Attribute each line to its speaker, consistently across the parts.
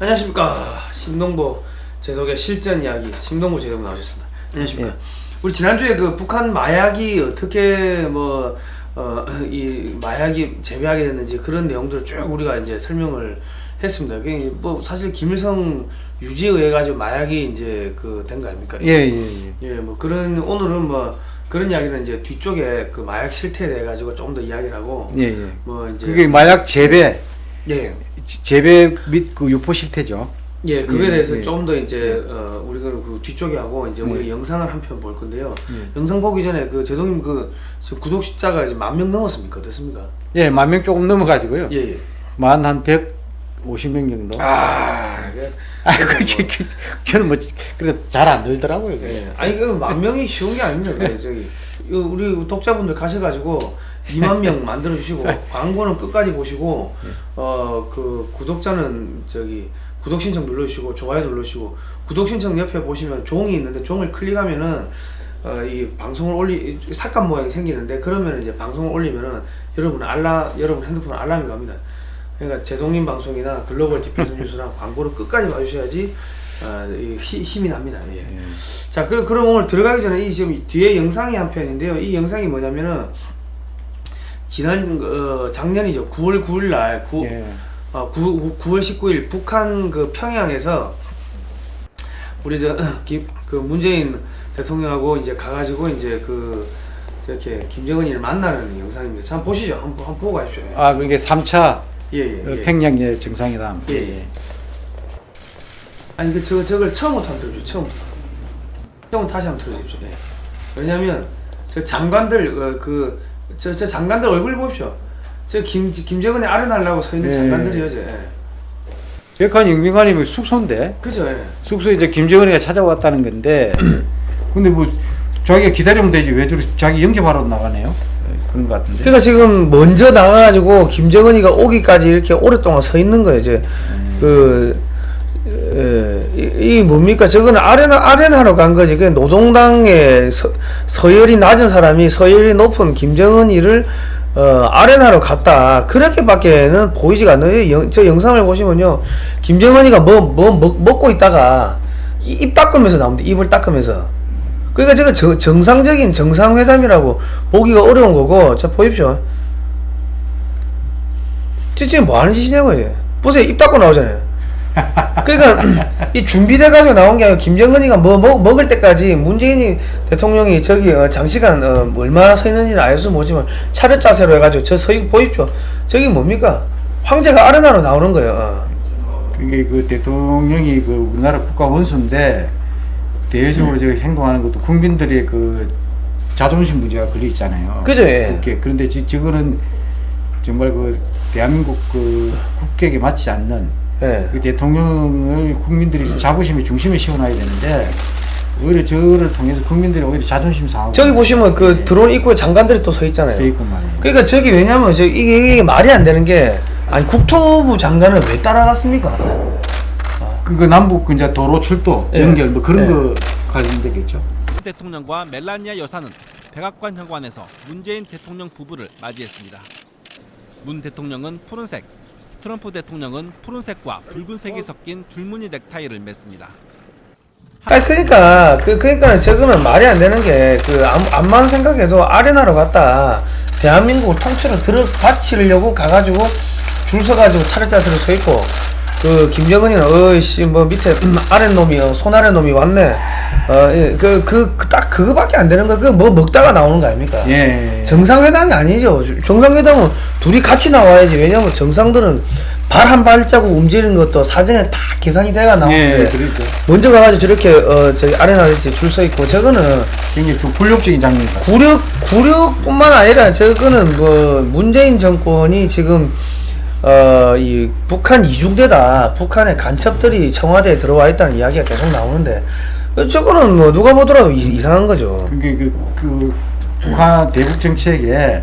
Speaker 1: 안녕하십니까 심동보 제독의 실전 이야기 심동보 제독 나오셨습니다. 안녕하십니까.
Speaker 2: 예.
Speaker 1: 우리 지난주에 그 북한 마약이 어떻게 뭐 어, 이 마약이 재배하게 됐는지 그런 내용들을 쭉 우리가 이제 설명을 했습니다. 뭐 사실 김일성 유지에 의해 가지고 마약이 이제 그 된 거 아닙니까?
Speaker 2: 예, 예, 예.
Speaker 1: 예, 뭐 그런 오늘은 뭐 그런 이야기는 이제 뒤쪽에 그 마약 실태에 대해 가지고 좀더 이야기를 하고
Speaker 2: 예, 예.
Speaker 1: 뭐 이제
Speaker 2: 그게 마약 재배,
Speaker 1: 예.
Speaker 2: 재배 및 그 유포 실태죠.
Speaker 1: 예, 그거에
Speaker 2: 예,
Speaker 1: 대해서
Speaker 2: 예.
Speaker 1: 좀더 이제 어, 우리가 그 뒤쪽에 하고 이제 우리
Speaker 2: 네.
Speaker 1: 영상을 한 편 볼 건데요.
Speaker 2: 예.
Speaker 1: 영상 보기 전에 그 재동님 그 지금 구독 숫자가 이제 만 명 넘었습니까? 어떻습니까?
Speaker 2: 예, 만 명 조금 넘어가지고요.
Speaker 1: 예, 예.
Speaker 2: 만한 150명 정도.
Speaker 1: 아, 그,
Speaker 2: 아, 그게, 그, 저는 뭐, 그래도 잘 안 들더라고요.
Speaker 1: 예. 아니 그 만 명이 쉬운 게 아닙니다. 그 저기 우리 독자분들 가셔가지고 2만 명 만들어 주시고 광고는 끝까지 보시고 어 그 구독자는 저기 구독 신청 눌러주시고 좋아요 눌러주시고 구독 신청 옆에 보시면 종이 있는데 종을 클릭하면은 어, 이 방송을 올리 삼각 모양이 생기는데 그러면 이제 방송을 올리면은 여러분 알람 여러분 핸드폰 알람이 갑니다. 그러니까 제동님 방송이나 글로벌 디펜스 뉴스랑 광고를 끝까지 봐주셔야지 어, 이 히- 힘이 납니다. 예. 자, 그, 그럼 오늘 들어가기 전에 이 지금 뒤에 영상이 한 편인데요. 이 영상이 뭐냐면은 지난 어, 작년이죠. 9월 9일 날 9,
Speaker 2: 예.
Speaker 1: 어, 9, 9월 19일 북한 그 평양에서 우리 저 김, 그 문재인 대통령하고 이제 가가지고 이제 그 저렇게 김정은이를 만나는 영상입니다. 자, 한번 보시죠. 한번, 한번 보고 가십시오.
Speaker 2: 아, 그게 3차
Speaker 1: 예, 예, 예.
Speaker 2: 평양의 정상회담.
Speaker 1: 예, 예. 아니 그 저 저걸 처음부터 한번 들어줘 처음부터 처음 다시 한번 들어주십시오. 예. 왜냐하면 저 장관들 그 저 저 장관들 얼굴 보십시오. 저 김 김정은의 아른하려고 서 있는
Speaker 2: 예.
Speaker 1: 장관들이요, 저. 예.
Speaker 2: 백한 영빈관이면 숙소인데,
Speaker 1: 그죠? 예.
Speaker 2: 숙소에 이제 김정은이가 찾아왔다는 건데, 근데 뭐, 자기가 기다리면 되지. 왜 저리 자기 영접하러 나가네요? 예, 그런 것 같은데.
Speaker 1: 그러니까 지금 먼저 나가가지고 김정은이가 오기까지 이렇게 오랫동안 서 있는 거예요. 이제 그 예, 이, 이 뭡니까? 저거는 아레나 아레나로 간 거지. 그 노동당의 서, 서열이 낮은 사람이 서열이 높은 김정은이를 어, 아레나로 갔다. 그렇게밖에는 보이지가 않아요. 영, 저 영상을 보시면요, 김정은이가 뭐 뭐 먹고 있다가 이- 입 닦으면서 나옵니다. 입을 닦으면서. 그러니까 저거 정, 정상적인 정상회담이라고 보기가 어려운 거고, 자 보십시오. 저 지금 뭐 하는 짓이냐고 요 보세요 입 닦고 나오잖아요. 그러니까 이 준비돼 가지고 나온 게 아니고 김정은이가 뭐 먹, 먹을 때까지 문재인이 대통령이 저기 어, 장시간 어, 뭐 얼마나 서 있는지는 알수 모지만 차렷 자세로 해가지고 저 서 있고 보십시오. 저기 뭡니까? 황제가 아르나로 나오는 거예요. 어.
Speaker 2: 그게 그 대통령이 그 우리나라 국가 원수인데 대외적으로 저 행동하는 것도 국민들의 그 자존심 문제가 걸려 있잖아요.
Speaker 1: 그죠, 예.
Speaker 2: 국회. 그런데 지, 저거는 정말 그 대한민국 그 국격에 맞지 않는
Speaker 1: 예.
Speaker 2: 그 대통령을 국민들이 자부심의 중심에 씌워놔야 되는데 오히려 저를 통해서 국민들이 오히려 자존심 상하고
Speaker 1: 저기 보시면 그
Speaker 2: 예,
Speaker 1: 드론 입구에 장관들이 또 서 있잖아요.
Speaker 2: 서 있고 말이에요.
Speaker 1: 그러니까 저기 왜냐면 저 이게, 이게 말이 안 되는 게 아니 국토부 장관은 왜 따라갔습니까?
Speaker 2: 그 남북 그 이제 도로 출도
Speaker 1: 예.
Speaker 2: 연결 뭐 그런
Speaker 1: 예.
Speaker 2: 거 관련되겠죠.
Speaker 3: 대통령과 멜라니아 여사는 백악관 현관에서 문재인 대통령 부부를 맞이했습니다. 문 대통령은 푸른색, 트럼프 대통령은 푸른색과 붉은색이 섞인 줄무늬 넥타이를 맸습니다.
Speaker 1: 아니 그러니까 그 그러니까 저거는 말이 안 되는 게그 암만 생각해도 아레나로 갔다 대한민국을 통째로 들어 바치려고 가가지고 줄 서가지고 차례 자세로 서 있고 그 김정은이는 어이씨 뭐 밑에 아래 놈이 어, 손 아래 놈이 왔네 어그그 그, 딱 그거밖에 안 되는 거그뭐 먹다가 나오는 거 아닙니까?
Speaker 2: 예.
Speaker 1: 정상회담이 아니죠. 정상회담은 둘이 같이 나와야지. 왜냐면 정상들은 발 한 발자국 움직이는 것도 사전에 다 계산이 돼가 나오는데
Speaker 2: 예, 그러니까
Speaker 1: 먼저 가가지고 저렇게 어 저기 아레나에서 줄서 있고 저거는
Speaker 2: 굉장히 좀 굴욕적인 장면.
Speaker 1: 굴욕 굴욕뿐만 아니라 저거는 뭐 문재인 정권이 지금 어 이 북한 이중대다 북한의 간첩들이 청와대에 들어와 있다는 이야기가 계속 나오는데 저거는 뭐 누가 보더라도 이, 이상한 거죠.
Speaker 2: 그게 그, 그 북한 대북 정책에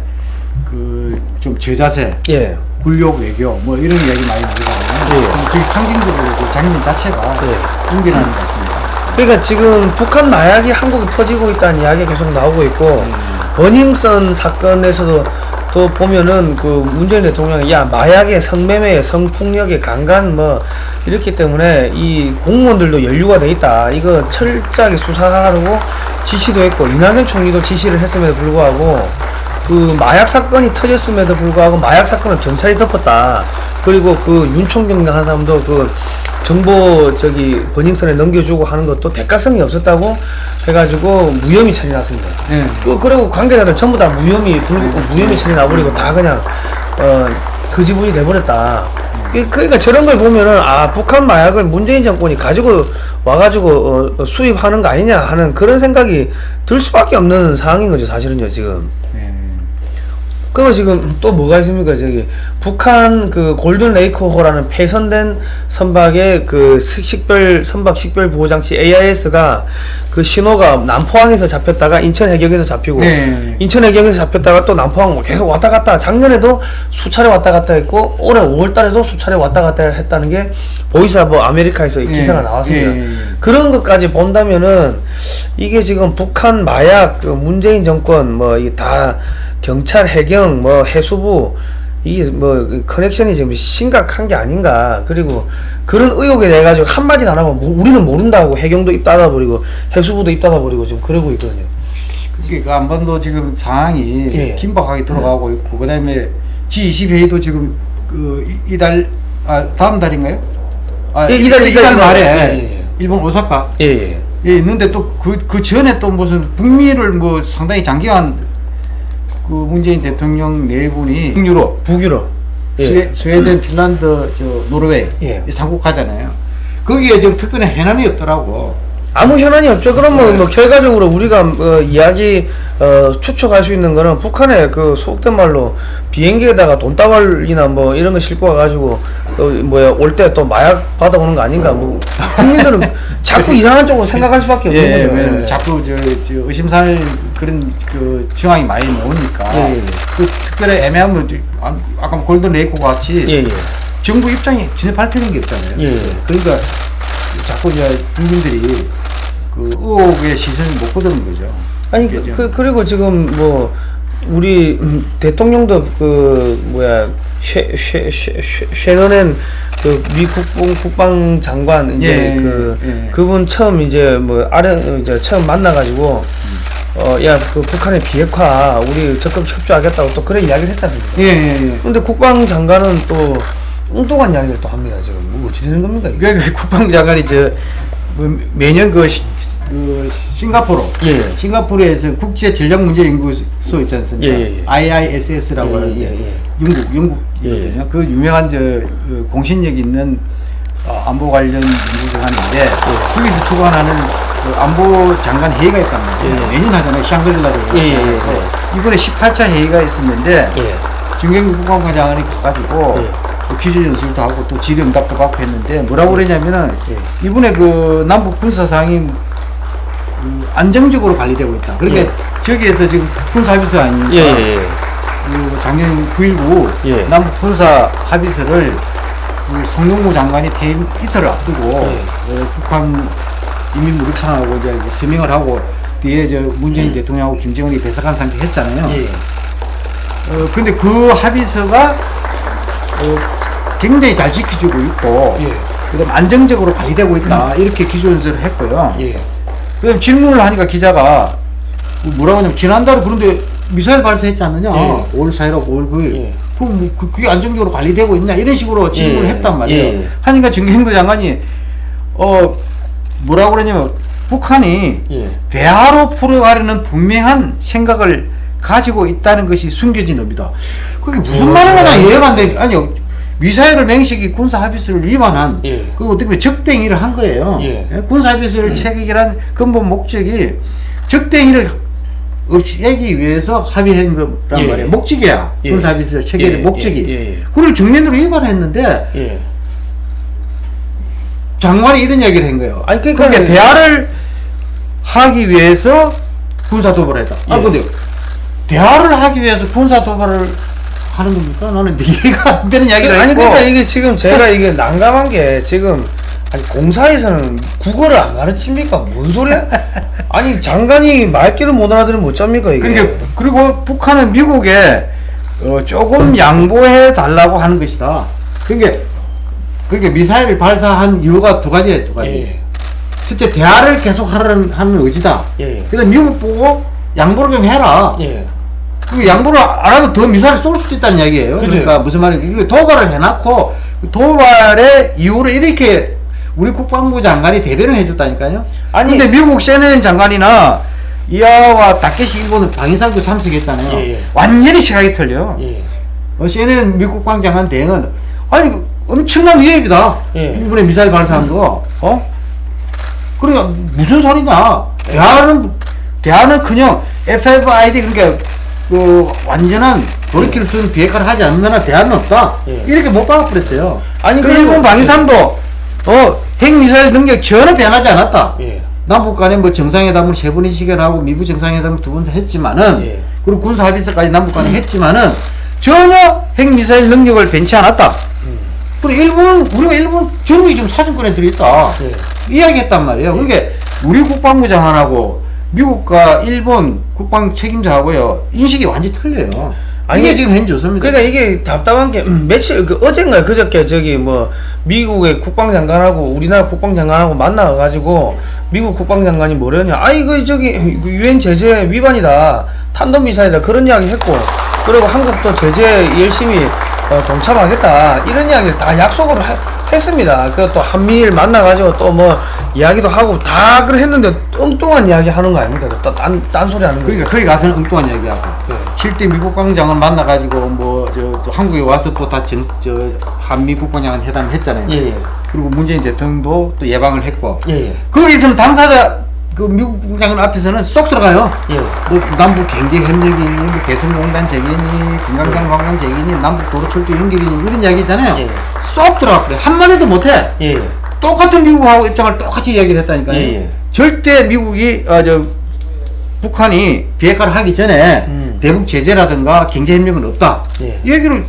Speaker 2: 그 좀 저자세,
Speaker 1: 예.
Speaker 2: 굴욕 외교 뭐 이런 이야기 많이 나오잖아요.
Speaker 1: 예.
Speaker 2: 그 상징적으로 그 장면 자체가
Speaker 1: 예.
Speaker 2: 웅변하는 것 같습니다.
Speaker 1: 그러니까 지금 북한 마약이 한국에 퍼지고 있다는 이야기가 계속 나오고 있고
Speaker 2: 음.
Speaker 1: 버닝썬 사건에서도 또 보면은 그 문재인 대통령이 야 마약의 성매매 성폭력의 강간 뭐 이렇기 때문에 이 공무원들도 연루가 돼 있다. 이거 철저하게 수사하라고 지시도 했고 이낙연 총리도 지시를 했음에도 불구하고 그 마약 사건이 터졌음에도 불구하고 마약 사건을 경찰이 덮었다 그리고 그 윤총경 한 사람도 그 정보 저기 버닝썬에 넘겨주고 하는 것도 대가성이 없었다고 해가지고 무혐의 처리 났습니다.
Speaker 2: 예.
Speaker 1: 그 그리고 관계자들 전부 다 무혐의 불 무혐의 처리 나버리고 다 그냥 어 그지분이 돼버렸다. 그- 그러니까 저런 걸 보면은 아 북한 마약을 문재인 정권이 가지고 와가지고 어, 어, 수입하는 거 아니냐 하는 그런 생각이 들 수밖에 없는 상황인 거죠 사실은요 지금.
Speaker 2: 예.
Speaker 1: 그리고 지금 또 뭐가 있습니까? 저기 북한 그 골든 레이크호라는 폐선된 선박의 그 식- 식별 선박 식별 보호 장치 AIS가 그 신호가 남포항에서 잡혔다가 인천 해경에서 잡히고
Speaker 2: 네.
Speaker 1: 인천 해경에서 잡혔다가 또 남포항 뭐 계속 왔다 갔다 작년에도 수차례 왔다 갔다 했고 올해 5월 달에도 수차례 왔다 갔다 했다는 게 보이사버 아메리카에서 이
Speaker 2: 예.
Speaker 1: 기사가 나왔습니다.
Speaker 2: 예.
Speaker 1: 그런 것까지 본다면은 이게 지금 북한 마약 그 문재인 정권 뭐이다 경찰 해경 뭐 해수부 이게 뭐 커넥션이 지금 심각한 게 아닌가 그리고 그런 의혹에 대해 가지고 한마디 안 하면 뭐 우리는 모른다고 해경도 입 닫아 버리고 해수부도 입 닫아 버리고 지금 그러고 있거든요.
Speaker 2: 그게 그 안반도 지금 상황이
Speaker 1: 예.
Speaker 2: 긴박하게 들어가고 있고 그 다음에 G20 회의도 지금 그 이- 이달 아 다음 달인가요? 아
Speaker 1: 예, 이달,
Speaker 2: 이-
Speaker 1: 이달,
Speaker 2: 이달. 말에
Speaker 1: 예, 예.
Speaker 2: 일본 오사카
Speaker 1: 예, 예.
Speaker 2: 예 있는데 또그그 전에 또 무슨 북미를 뭐 상당히 장기간 그 문재인 대통령 네 분이 북유럽
Speaker 1: 북유럽. 예.
Speaker 2: 스웨, 스웨덴, 핀란드, 저 노르웨이
Speaker 1: 예.
Speaker 2: 이 삼국 가잖아요. 거기에 지금 특별히 해남이 없더라고.
Speaker 1: 아무 현안이 없죠. 그럼 뭐,
Speaker 2: 네.
Speaker 1: 뭐 결과적으로 우리가 어, 이야기 어, 추측할 수 있는 거는 북한의 그 속된 말로 비행기에다가 돈다발이나 뭐 이런 거 싣고 와가지고 어, 뭐야 올 때 또 마약 받아오는 거 아닌가. 뭐 국민들은 자꾸 이상한 쪽으로 생각할 수밖에 없는
Speaker 2: 예, 예,
Speaker 1: 거죠.
Speaker 2: 왜냐면
Speaker 1: 예.
Speaker 2: 자꾸 저, 저 의심살 그런 그 정황이 많이 나오니까
Speaker 1: 예, 예, 예.
Speaker 2: 그 특별히 이제 아- 아까 골든 레이코 같이
Speaker 1: 예, 예.
Speaker 2: 정부 입장이 전혀 발표된 게 없잖아요.
Speaker 1: 예, 예.
Speaker 2: 그러니까 자꾸 이제 국민들이 그 의혹의 시선을 못 거두는 거죠.
Speaker 1: 아니 그?
Speaker 2: 그
Speaker 1: 그리고 지금 뭐 우리 음, 대통령도 그 뭐야 쉐 쉐 쉐 쉐너넨 그미 국방 국방 장관 이제
Speaker 2: 예,
Speaker 1: 그
Speaker 2: 예.
Speaker 1: 그분 처음 이제 뭐 아래 이제 처음 만나가지고 어야그 북한의 비핵화 우리 적극 협조하겠다고 또 그런 이야기를 했지 않습니까?
Speaker 2: 예, 예, 예.
Speaker 1: 근데 국방 장관은 또 엉뚱한 이야기를 또 합니다 지금 뭐 어찌 되는 겁니까 이게?
Speaker 2: 그, 그 국방 장관이 저 뭐, 매년 그, 시, 그 싱가포르
Speaker 1: 예.
Speaker 2: 싱가포르에서 국제 전략 문제 연구소 있지 않습니까?
Speaker 1: 예, 예, 예.
Speaker 2: IISS라고
Speaker 1: 예,
Speaker 2: 하는
Speaker 1: 예, 예.
Speaker 2: 영국 영국이거든요.
Speaker 1: 예.
Speaker 2: 그 유명한 저 그 공신력 있는 어, 안보 관련 연구소관인데
Speaker 1: 예.
Speaker 2: 거기서 주관하는 그 안보 장관 회의가 있단 말이에요.
Speaker 1: 예, 예.
Speaker 2: 매년 하잖아요. 샹그릴라로.
Speaker 1: 예, 예, 예,
Speaker 2: 이번에 18차 회의가 있었는데
Speaker 1: 예.
Speaker 2: 중경기 국방부 장관이 가가지고
Speaker 1: 예.
Speaker 2: 또 기술 연수도 하고 또 질의응답도 받고 했는데 뭐라고 그러냐면은
Speaker 1: 예.
Speaker 2: 이번에 그 남북 군사 상임 그 안정적으로 관리되고 있다. 그러니까
Speaker 1: 예.
Speaker 2: 저기에서 지금 군사 합의서 아닙니까?
Speaker 1: 예.
Speaker 2: 그 작년 9.19
Speaker 1: 예.
Speaker 2: 남북 군사 합의서를 그 송영무 장관이 퇴임 이틀을 앞두고
Speaker 1: 예.
Speaker 2: 어, 북한 인민무력상하고 이제 서명을 하고 뒤에 저 문재인 대통령하고 김정은이 배석한 상태 했잖아요.
Speaker 1: 예.
Speaker 2: 어, 근데 그 합의서가 어, 굉장히 잘 지켜주고 있고
Speaker 1: 예.
Speaker 2: 그다음 안정적으로 관리되고 있다 이렇게 기준서를 했고요.
Speaker 1: 예.
Speaker 2: 그다음 질문을 하니까 기자가 뭐라고 하냐면 지난달에 그런데 미사일 발사했지 않느냐?
Speaker 1: 예.
Speaker 2: 5월 4일하고 5월 9일.
Speaker 1: 예.
Speaker 2: 그, 뭐, 그, 그게 안정적으로 관리되고 있냐? 이런 식으로 질문을
Speaker 1: 예.
Speaker 2: 했단 말이에요.
Speaker 1: 예.
Speaker 2: 하니까 정경도 장관이 어 뭐라고 그러냐면 북한이
Speaker 1: 예.
Speaker 2: 대화로 풀어가려는 분명한 생각을 가지고 있다는 것이 숨겨진 겁니다. 그게 무슨
Speaker 1: 어, 네.
Speaker 2: 이해가 안 돼. 아니요. 미사일을 맹식이 군사 합의서를 위반한
Speaker 1: 예.
Speaker 2: 그 어떻게 보면 적대행위를 한 거예요.
Speaker 1: 예.
Speaker 2: 군사 합의서를 체결한 근본 목적이 적대행위를 없애기 위해서 합의한 거란
Speaker 1: 예.
Speaker 2: 말이에요. 목적이야.
Speaker 1: 예.
Speaker 2: 군사 합의서 체결의
Speaker 1: 예,
Speaker 2: 목적이.
Speaker 1: 예, 예, 예.
Speaker 2: 그걸 정면으로 위반했는데
Speaker 1: 예.
Speaker 2: 장관이 이런 얘기를 한 거예요.
Speaker 1: 아니, 그러니까
Speaker 2: 그러니까 대화를 하기 위해서 군사 도발을 했다. 아
Speaker 1: 예.
Speaker 2: 근데 대화를 하기 위해서 군사 도발을 하는 겁니까? 나는 이해가 안 되는 이야기를
Speaker 1: 아니 그러니까 이게 지금 제가 이게 난감한 게 지금 아니 공사에서는 국어를 안 가르칩니까? 뭔 소리야? 아니 장관이 말귀를 못 알아들으면 어쩝니까 이게?
Speaker 2: 그러니까 그리고 북한은 미국에 어, 조금 양보해 달라고 하는 것이다. 그게 그게 미사일을 발사한 이유가 두 가지예요, 두 가지.
Speaker 1: 예.
Speaker 2: 첫째 대화를 계속 하라는 하는 의지다.
Speaker 1: 예.
Speaker 2: 그래서 미국 보고 양보를 좀 해라.
Speaker 1: 예.
Speaker 2: 그 양보를 안 하면 더 미사일 쏠 수도 있다는 이야기예요.
Speaker 1: 그죠.
Speaker 2: 그러니까 무슨 말이냐. 도발을 해놨고 그 도발의 이유를 이렇게 우리 국방부 장관이 대변을 해줬다니까요.
Speaker 1: 아니-
Speaker 2: 근데 미국 CNN 장관이나 이하와 다케시 일본은 방위상도 참석했잖아요.
Speaker 1: 예, 예.
Speaker 2: 완전히 시각이 틀려.
Speaker 1: 예.
Speaker 2: 어, CNN 미국 국방 장관 대행은 아니 그 엄청난 위협이다.
Speaker 1: 예.
Speaker 2: 일본에 미사일 발사한 거. 어? 그러니까 무슨 소리냐? 대화는 대화는 그냥 FFID 그러니까 그 완전한 돌이킬 수 있는 비핵화를 하지 않는 나라 대화는 없다.
Speaker 1: 예.
Speaker 2: 이렇게 못 박아버렸어요.
Speaker 1: 아니,
Speaker 2: 그 일본 방위상도 어 핵미사일 능력 전혀 변하지 않았다.
Speaker 1: 예.
Speaker 2: 남북 간에 뭐 정상회담을 세 번씩을 하고 미국 정상회담을 두 번 했지만은
Speaker 1: 예.
Speaker 2: 그리고 군사 합의서까지 남북 간에 했지만은 전혀 핵미사일 능력을 변치 않았다. 그리고 일본 우리가 일본 전국이 지금 사정권에 들어있다.
Speaker 1: 예.
Speaker 2: 이야기했단 말이에요. 그러니까 우리 국방부 장관하고 미국과 일본 국방 책임자하고요 인식이 완전히 틀려요.
Speaker 1: 아니,
Speaker 2: 이게 지금 현재 좋습니다.
Speaker 1: 그러니까 이게 답답한 게 음, 며칠 그 어젠가 그저께 저기 뭐 미국의 국방장관하고 우리나라 국방장관하고 만나 가지고 미국 국방장관이 뭐랬냐. 아 이거 저기 그 유엔 제재 위반이다. 탄도 미사일이다. 그런 이야기 했고. 그리고 한국도 제재 열심히 어, 동참하겠다 이런 이야기를 다 약속으로 해- 했습니다. 그또 한미일 만나 가지고 또 뭐 이야기도 하고 다 그래 했는데 엉뚱한 이야기 하는 거 아닙니까? 딴, 딴 소리 하는 거.
Speaker 2: 그러니까 거기 가서는 엉뚱한 얘기하고
Speaker 1: 예.
Speaker 2: 실제 미국 국방장을 만나가지고 뭐저 또 한국에 와서 또 다 저 한미 국방장관 회담을 했잖아요.
Speaker 1: 예, 예.
Speaker 2: 그리고 문재인 대통령도 또 예방을 했고
Speaker 1: 예, 예.
Speaker 2: 거기서는 당사자 그 미국 국장관 앞에서는 쏙 들어가요.
Speaker 1: 예.
Speaker 2: 뭐 남북 경제 협력이니, 뭐 개성공단 재개니, 금강산 관광 재개니, 남북 도로 철도 연결이니 이런 이야기 있잖아요.
Speaker 1: 예.
Speaker 2: 쏙 들어가 버려. 한 마디도 못해.
Speaker 1: 예, 예.
Speaker 2: 똑같은 미국하고 입장을 똑같이 이야기를 했다니까요.
Speaker 1: 예, 예.
Speaker 2: 절대 미국이 어, 저 북한이 비핵화를 하기 전에
Speaker 1: 음.
Speaker 2: 대북 제재라든가 경제 협력은 없다.
Speaker 1: 예.
Speaker 2: 이 얘기를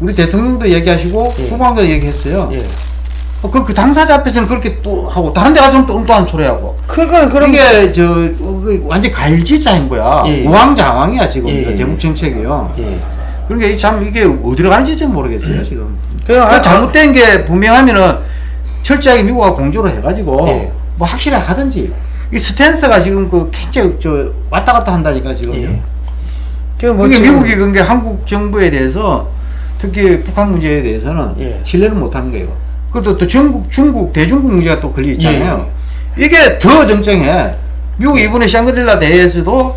Speaker 2: 우리 대통령도 얘기하시고
Speaker 1: 예.
Speaker 2: 국방도 얘기했어요.
Speaker 1: 예.
Speaker 2: 어, 그, 그 당사자 앞에서는 그렇게 또 하고 다른 데 가서는 또 엉뚱한 소리 하고
Speaker 1: 그러니까 그런
Speaker 2: 이게 저 어, 그 완전 갈지자인 거야
Speaker 1: 예.
Speaker 2: 우왕좌왕이야 지금
Speaker 1: 예, 예.
Speaker 2: 대북 정책이요
Speaker 1: 예.
Speaker 2: 그러니까 이 참 이게 어디로 가는지 좀 모르겠어요 지금
Speaker 1: 그냥
Speaker 2: 그
Speaker 1: 하-
Speaker 2: 잘못된 게 분명하면은 철저하게 미국하고 공조를 해가지고
Speaker 1: 예.
Speaker 2: 뭐 확실하게 하든지 이 스탠스가 지금 그 굉장히 저 왔다 갔다 한다니까 지금
Speaker 1: 예. 그뭐
Speaker 2: 그러니까 미국이 그게 한국 정부에 대해서 특히 북한 문제에 대해서는
Speaker 1: 예.
Speaker 2: 신뢰를 못 하는 거예요. 그것도 또 중국, 중국, 대중국 문제가 또 걸려 있잖아요.
Speaker 1: 예.
Speaker 2: 이게 더 정정해. 미국 이번에 샹그릴라 대회에서도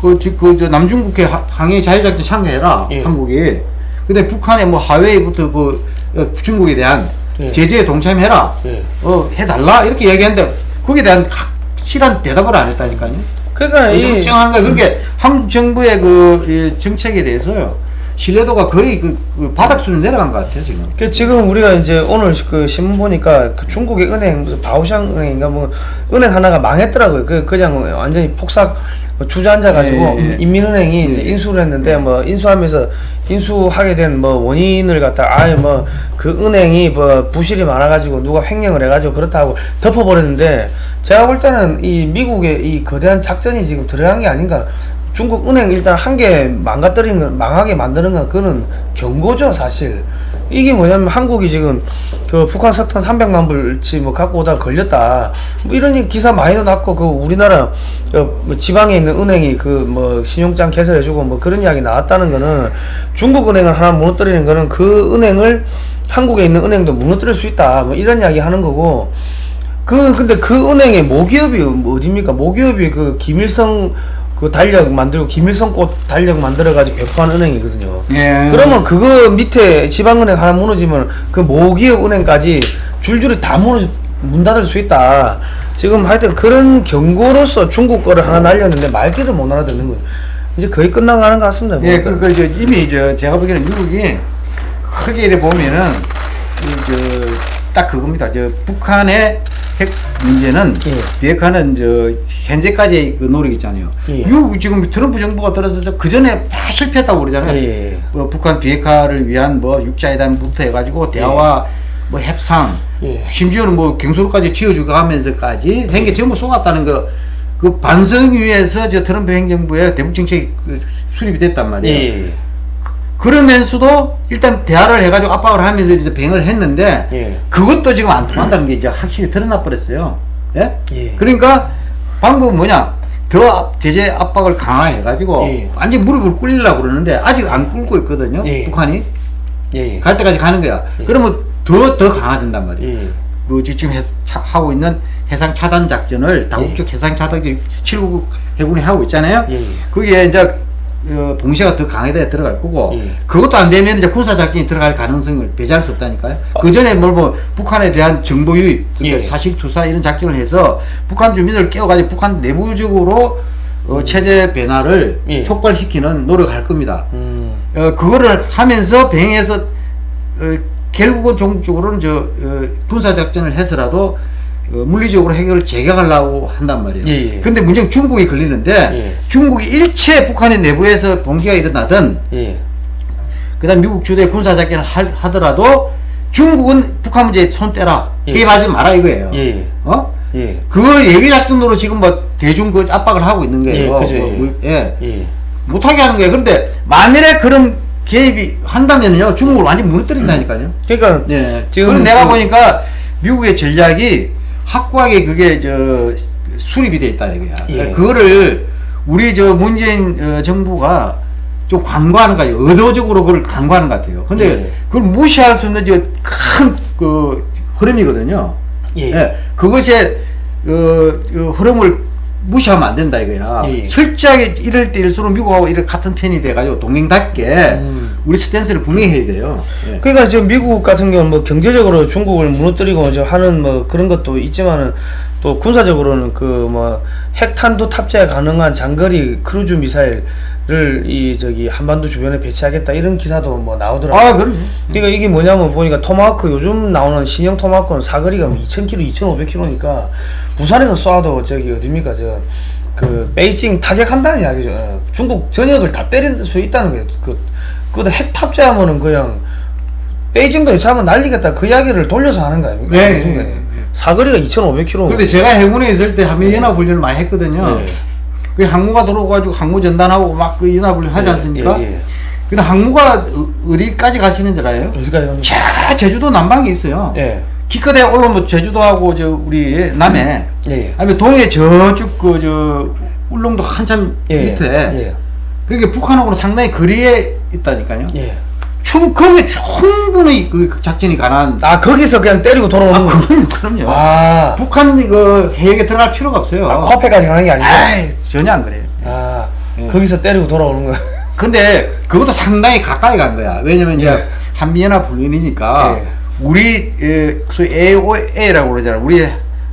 Speaker 2: 그, 저, 그, 저 남중국해 하- 항해 자유작전 참가해라,
Speaker 1: 예.
Speaker 2: 한국이. 근데 북한의 뭐 하웨이부터 그 어, 중국에 대한
Speaker 1: 예.
Speaker 2: 제재에 동참해라,
Speaker 1: 예.
Speaker 2: 어, 해달라, 이렇게 얘기했는데 거기에 대한 확실한 대답을 안 했다니까요.
Speaker 1: 그러니까 이
Speaker 2: 정정한 거 그렇게 한국 정부의 그 이, 정책에 대해서요 신뢰도가 거의 그, 그 바닥 수준 내려간 것 같아요 지금.
Speaker 1: 그 지금 우리가 이제 오늘 그 신문 보니까 그 중국의 은행 무슨 바오샹 은행인가 뭐 은행 하나가 망했더라고요. 그 그냥 완전히 폭삭 주저앉아 가지고
Speaker 2: 예, 예.
Speaker 1: 인민은행이
Speaker 2: 예,
Speaker 1: 이제
Speaker 2: 예.
Speaker 1: 인수를 했는데 뭐 인수하면서 인수하게 된 뭐 원인을 갖다 아예 뭐 그 은행이 뭐 부실이 많아 가지고 누가 횡령을 해 가지고 그렇다고 덮어 버렸는데 제가 볼 때는 이 미국의 이 거대한 작전이 지금 들어간 게 아닌가 중국 은행 일단 한 개 망가뜨리는 건 망하게 만드는 건 그거는 경고죠 사실. 이게 뭐냐면 한국이 지금 그 북한 석탄 300만 불치 뭐 갖고 오다 가 걸렸다. 뭐 이런 기사 많이도 났고 그 우리나라 그뭐 지방에 있는 은행이 그 뭐 신용장 개설해주고 뭐 그런 이야기 나왔다는 거는 중국 은행을 하나 무너뜨리는 거는 그 은행을 한국에 있는 은행도 무너뜨릴 수 있다. 뭐 이런 이야기 하는 거고. 그 근데 그 은행의 모기업이 뭐 어딥니까? 모기업이 그 김일성 그 달력 만들고 김일성 꽃 달력 만들어 가지고 배포한 은행이거든요.
Speaker 2: 예.
Speaker 1: 그러면 그거 밑에 지방은행 하나 무너지면 그 모기업 은행까지 줄줄이 다 무너져 문 닫을 수 있다. 지금 하여튼 그런 경고로서 중국 거를 하나 날렸는데 말귀를 못 알아듣는 거예요. 이제 거의 끝나가는 것 같습니다.
Speaker 2: 예, 그, 그, 저, 이미 저, 제가 보기에는 미국이 크게 이래 보면은, 그, 저, 딱 그겁니다. 저, 북한의 핵 문제는,
Speaker 1: 예.
Speaker 2: 비핵화는 저, 현재까지 그 노력 있잖아요.
Speaker 1: 예.
Speaker 2: 미국 지금 트럼프 정부가 들어서서 그 전에 다 실패했다고 그러잖아요.
Speaker 1: 예, 예.
Speaker 2: 뭐 북한 비핵화를 위한 뭐 육자회담부터 해가지고 대화와 뭐 협상,
Speaker 1: 예.
Speaker 2: 심지어는 뭐 경로로까지 지어주고 하면서까지 한게 전부 속았다는 거, 그 반성 위에서 저 트럼프 행정부의 대북 정책이 그 수립이 됐단 말이에요.
Speaker 1: 예.
Speaker 2: 그러면서도 일단 대화를 해가지고 압박을 하면서 이제 병을 했는데
Speaker 1: 예.
Speaker 2: 그것도 지금 안 통한다는 게 이제 확실히 드러나 버렸어요. 예?
Speaker 1: 예.
Speaker 2: 그러니까 방법은 뭐냐? 더 제재 압박을 강화해가지고
Speaker 1: 예.
Speaker 2: 완전 무릎을 꿇리려고 그러는데 아직 안 꿇고 있거든요.
Speaker 1: 예.
Speaker 2: 북한이
Speaker 1: 예.
Speaker 2: 갈 때까지 가는 거야. 그러면 더 더 강화된단 말이에요.
Speaker 1: 예.
Speaker 2: 그 지금 해, 차, 하고 있는 해상 차단 작전을 다국적 해상 차단 7국 해군이 하고 있잖아요.
Speaker 1: 예.
Speaker 2: 거기에 이제 어, 봉쇄가 더 강화돼 들어갈 거고
Speaker 1: 예.
Speaker 2: 그것도 안 되면 이제 군사 작전이 들어갈 가능성을 배제할 수 없다니까요. 그 전에 뭘 뭐 북한에 대한 정보 유입, 그러니까
Speaker 1: 예.
Speaker 2: 사실 투사 이런 작전을 해서 북한 주민을 깨워가지고 북한 내부적으로 어, 체제 변화를
Speaker 1: 예.
Speaker 2: 촉발시키는 노력할 겁니다.
Speaker 1: 음.
Speaker 2: 어, 그거를 하면서 병에서 어, 결국은 종적으로는 저 어, 군사 작전을 해서라도 어, 물리적으로 해결을 재개하려고 한단 말이에요.
Speaker 1: 예, 예.
Speaker 2: 근데 문제는 중국이 걸리는데
Speaker 1: 예.
Speaker 2: 중국이 일체 북한의 내부에서 봉기가 일어나든
Speaker 1: 예.
Speaker 2: 그다음 미국 주도의 군사 작전을 할- 하더라도 중국은 북한 문제에 손 떼라
Speaker 1: 예.
Speaker 2: 개입하지 마라 이거예요.
Speaker 1: 예.
Speaker 2: 어?
Speaker 1: 예.
Speaker 2: 그 예비 작전으로 지금 뭐 대중 그 압박을 하고 있는 거예요.
Speaker 1: 예, 그죠,
Speaker 2: 뭐,
Speaker 1: 예.
Speaker 2: 뭐, 예.
Speaker 1: 예.
Speaker 2: 못하게 하는 거예요. 그런데 만일에 그런 개입이 한다면요 중국을 완전 무너뜨린다니까요.
Speaker 1: 그러니까
Speaker 2: 예.
Speaker 1: 지금
Speaker 2: 지금 내가
Speaker 1: 그-
Speaker 2: 보니까 미국의 전략이 확고하게 그게 저 수립이 돼 있다 이거야.
Speaker 1: 예.
Speaker 2: 그거를 우리 저 문재인 어, 정부가 좀 간과하는 거예요. 의도적으로 그걸 간과하는 것 같아요. 근데
Speaker 1: 예.
Speaker 2: 그걸 무시할 수 없는 큰그 흐름이거든요.
Speaker 1: 예.
Speaker 2: 그것의 어, 어, 흐름을 무시하면 안 된다 이거야.
Speaker 1: 예.
Speaker 2: 철저하게 이럴 때일수록 미국하고 이렇게 같은 편이 돼가지고 동맹답게
Speaker 1: 음.
Speaker 2: 우리 스탠스를 분명히 해야 돼요. 예.
Speaker 1: 그러니까 지금 미국 같은 경우는 뭐 경제적으로 중국을 무너뜨리고 하는 뭐 그런 것도 있지만은 또 군사적으로는 그 뭐 핵탄두 탑재 가능한 장거리 크루즈 미사일 을이 저기 한반도 주변에 배치하겠다 이런 기사도 뭐 나오더라고요.
Speaker 2: 아, 그럼.
Speaker 1: 그러니까 이게 뭐냐면 보니까 토마호크 요즘 나오는 신형 토마호크는 사거리가 2,000km, 2,500km니까 부산에서 쏴도 저기 어딥니까 저 그 베이징 타격한다는 이야기죠. 어, 중국 전역을 다 때릴 수 있다는 거예요. 그 그것도 핵 탑재하면은 그냥 베이징도 잡으면 날리겠다 그 이야기를 돌려서 하는 거 아닙니까?
Speaker 2: 네, 네? 네.
Speaker 1: 사거리가 2,500km.
Speaker 2: 근데 제가 해군에 있을 때 한미 연합 훈련을 많이 했거든요.
Speaker 1: 예.
Speaker 2: 그 항모가 들어오가지고 항모 전단하고 막 그 연합훈련 하지
Speaker 1: 예,
Speaker 2: 않습니까?
Speaker 1: 예, 예.
Speaker 2: 근데 항모가 어- 어디까지 가시는 줄 알아요?
Speaker 1: 어디까지?
Speaker 2: 저 제주도 남방에 있어요.
Speaker 1: 예.
Speaker 2: 기껏해 올라오면 제주도하고 저 우리 남해,
Speaker 1: 예. 예.
Speaker 2: 아니면 동해 저쪽 그 저 울릉도 한참
Speaker 1: 예.
Speaker 2: 밑에.
Speaker 1: 예.
Speaker 2: 그러니까 북한하고는 상당히 거리에 있다니까요.
Speaker 1: 예.
Speaker 2: 충 거기 충분히 그 작전이 가능한.
Speaker 1: 아 거기서 그냥 때리고 돌아오는
Speaker 2: 아,
Speaker 1: 거.
Speaker 2: 그럼 그럼요.
Speaker 1: 아.
Speaker 2: 북한 그 해역에 들어갈 필요가 없어요.
Speaker 1: 아, 코앞에까지 가는 게 아니고.
Speaker 2: 아이, 전혀 안 그래요.
Speaker 1: 아,
Speaker 2: 예.
Speaker 1: 거기서 때리고 돌아오는 거야.
Speaker 2: 근데 그것도 상당히 가까이 간 거야. 왜냐면 이제
Speaker 1: 예.
Speaker 2: 한미연합 훈련이니까
Speaker 1: 예.
Speaker 2: 우리 에, 소위 AOA라고 그러잖아요. 우리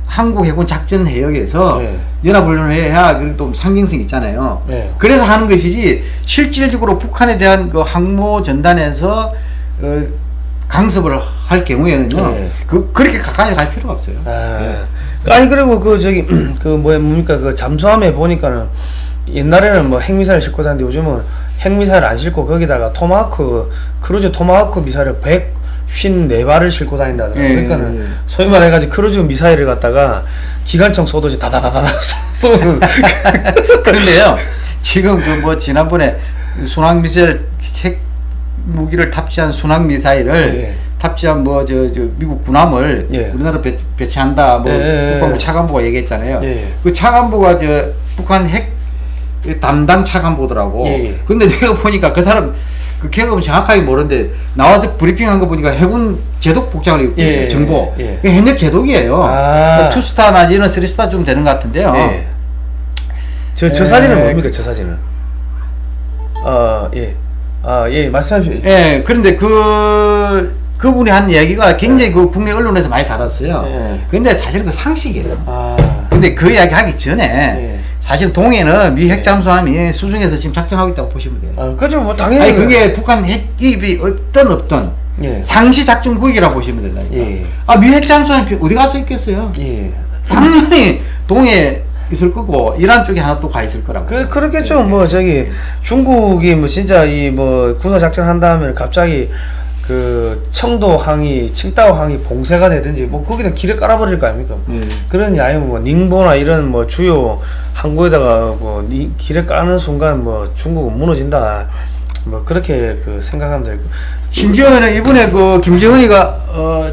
Speaker 2: 한국 해군 작전 해역에서
Speaker 1: 예.
Speaker 2: 연합 훈련을 해야 그래도 좀 상징성 있잖아요.
Speaker 1: 예.
Speaker 2: 그래서 하는 것이지 실질적으로 북한에 대한 그 항모 전단에서 어, 강습을 할 경우에는요.
Speaker 1: 예.
Speaker 2: 그 그렇게 가까이 갈 필요가 없어요.
Speaker 1: 아,
Speaker 2: 예.
Speaker 1: 아니 그리고 그 저기 그 뭐야 뭡니까 그 잠수함에 보니까는 옛날에는 뭐 핵미사일 싣고 다니는데 요즘은 핵미사일 안 싣고 거기다가 토마호크 크루즈 토마호크 미사일을 154발을 싣고 다닌다더라고요.
Speaker 2: 예,
Speaker 1: 그러니까는
Speaker 2: 예.
Speaker 1: 소위 말해가지고 크루즈 미사일을 갖다가 기관총 쏘듯이 다다다다다 쏘는
Speaker 2: 그런데요, 지금 그 뭐 지난번에 순항 미사일 핵 무기를 탑재한 순항 미사일을
Speaker 1: 예.
Speaker 2: 탑재한 뭐 저 저 미국 군함을
Speaker 1: 예.
Speaker 2: 우리나라 배, 배치한다 뭐
Speaker 1: 예, 예,
Speaker 2: 국방부
Speaker 1: 예.
Speaker 2: 차관보가 얘기했잖아요.
Speaker 1: 예.
Speaker 2: 그 차관보가 저 북한 핵 담당 차관보더라고.
Speaker 1: 예, 예.
Speaker 2: 근데 내가 보니까 그 사람 그 경험은 정확하게 모르는데 나와서 브리핑한 거 보니까 해군 제독 복장을 입고
Speaker 1: 예,
Speaker 2: 있어요.
Speaker 1: 예,
Speaker 2: 정보.
Speaker 1: 예.
Speaker 2: 그 현역 제독이에요.
Speaker 1: 아.
Speaker 2: two star 내지는 three star 좀 되는 것 같은데요.
Speaker 1: 예. 저, 저
Speaker 2: 예.
Speaker 1: 사진은 뭡니까 저 사진은? 어 예. 아 예 말씀하십시오.
Speaker 2: 예, 그런데 그, 그분이 한 이야기가 굉장히 그 국내 언론에서 많이 다뤘어요.
Speaker 1: 예.
Speaker 2: 근데 사실 그 상식이에요.
Speaker 1: 아
Speaker 2: 근데 그 이야기 하기 전에
Speaker 1: 예.
Speaker 2: 사실 동해는 미 핵잠수함이 수중에서 지금 작전하고 있다고 보시면 돼요.
Speaker 1: 아, 그죠 뭐 당연히
Speaker 2: 아니, 그게 북한 핵기입이 없던 없던
Speaker 1: 예.
Speaker 2: 상시 작전 구역이라고 보시면 된다니까.
Speaker 1: 예.
Speaker 2: 아, 미 핵잠수함이 어디 가서 있겠어요?
Speaker 1: 예.
Speaker 2: 당연히 동해 있을 거고, 이란 쪽에 하나 또 가 있을 거라고.
Speaker 1: 그 그렇겠죠. 뭐 저기 중국이 뭐 진짜 이 뭐 군사 작전 한 다음에 갑자기 그 청도 항이, 칭다오 항이 봉쇄가 되든지 뭐 거기다 길을 깔아버릴 거 아닙니까?
Speaker 2: 예.
Speaker 1: 그런 아니면 뭐 닝보나 이런 뭐 주요 항구에다가 뭐 니- 길을 까는 순간 뭐 중국은 무너진다. 뭐 그렇게 그 생각하면 되고
Speaker 2: 심지어는 이번에 그 김정은이가 어